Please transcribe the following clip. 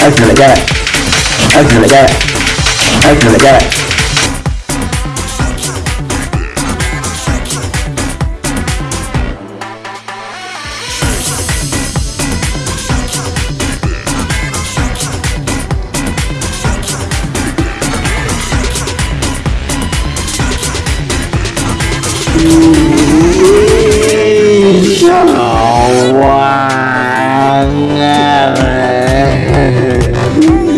Open it, get it. Open it, get it. I it, get it. Ooh. Ooh.